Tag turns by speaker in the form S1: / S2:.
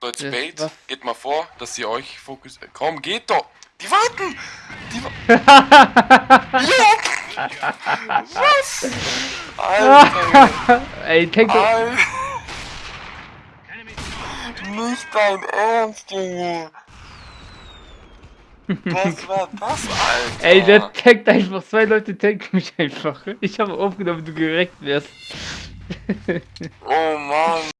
S1: So, jetzt Bait,
S2: was?
S1: geht mal vor, dass sie euch fokussiert. Komm, geht doch! Die warten! Die wa! Was? Alter!
S2: Ey, tank doch.
S1: Alter! Nicht dein Ernst, Junge! Was war das, Alter?
S2: Ey, der tankt einfach. Zwei Leute tanken mich einfach. Ich habe aufgenommen, du gereckt wärst.
S1: Oh Mann!